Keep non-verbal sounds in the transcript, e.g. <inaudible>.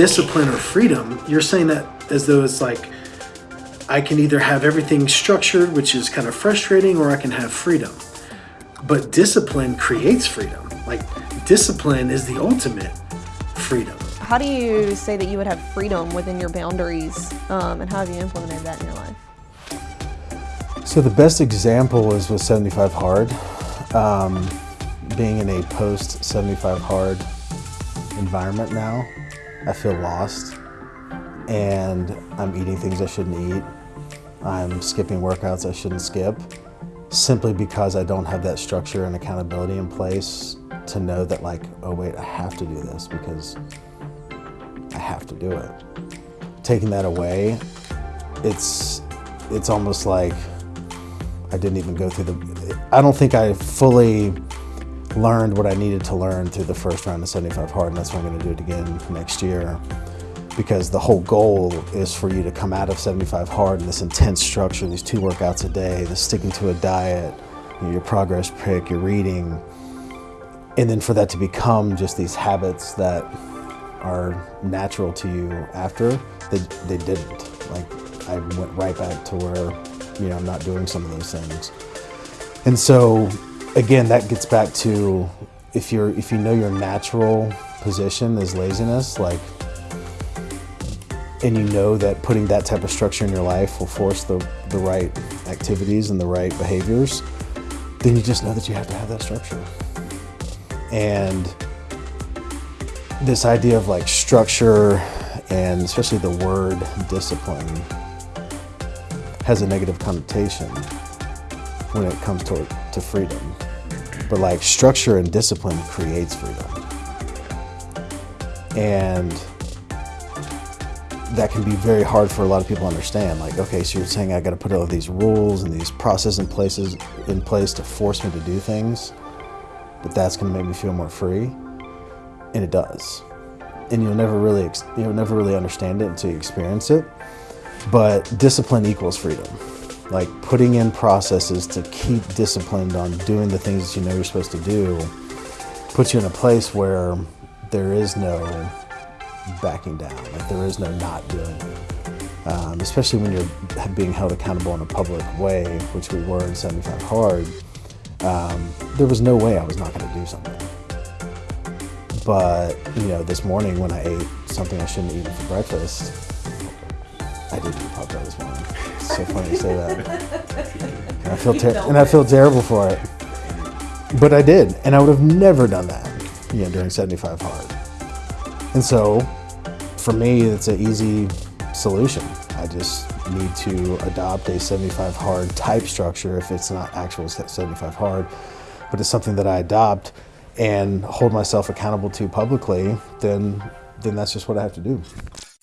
discipline or freedom, you're saying that as though it's like I can either have everything structured, which is kind of frustrating, or I can have freedom. But discipline creates freedom. Like discipline is the ultimate freedom. How do you say that you would have freedom within your boundaries, um, and how have you implemented that in your life? So the best example is with 75 Hard. Um, being in a post 75 Hard environment now, I feel lost and I'm eating things I shouldn't eat. I'm skipping workouts I shouldn't skip simply because I don't have that structure and accountability in place to know that like, oh wait, I have to do this because I have to do it. Taking that away, it's, it's almost like I didn't even go through the, I don't think I fully learned what I needed to learn through the first round of 75 hard and that's why I'm gonna do it again next year because the whole goal is for you to come out of 75 hard in this intense structure, these two workouts a day, the sticking to a diet, your progress pic, your reading, and then for that to become just these habits that are natural to you after, they, they didn't. Like I went right back to where, you know, I'm not doing some of those things. And so again, that gets back to if you're if you know your natural position is laziness, like and you know that putting that type of structure in your life will force the, the right activities and the right behaviors, then you just know that you have to have that structure. And this idea of like structure and especially the word discipline has a negative connotation when it comes to, to freedom. But like structure and discipline creates freedom. And that can be very hard for a lot of people to understand. Like, okay, so you're saying I got to put all these rules and these processes in places in place to force me to do things, but that's going to make me feel more free, and it does. And you'll never really you'll never really understand it until you experience it. But discipline equals freedom. Like putting in processes to keep disciplined on doing the things that you know you're supposed to do puts you in a place where there is no backing down. Like there is no not doing it. Um, especially when you're being held accountable in a public way, which we were in 75 Hard, um, there was no way I was not going to do something. But, you know, this morning when I ate something I shouldn't have eaten for breakfast, I did pop that this morning. It's so funny to say that. <laughs> And I feel, and I feel terrible for it. But I did, and I would have never done that, you know, during 75 Hard. And so for me, it's an easy solution. I just need to adopt a 75 hard type structure if it's not actual 75 hard, but it's something that I adopt and hold myself accountable to publicly, then, then that's just what I have to do.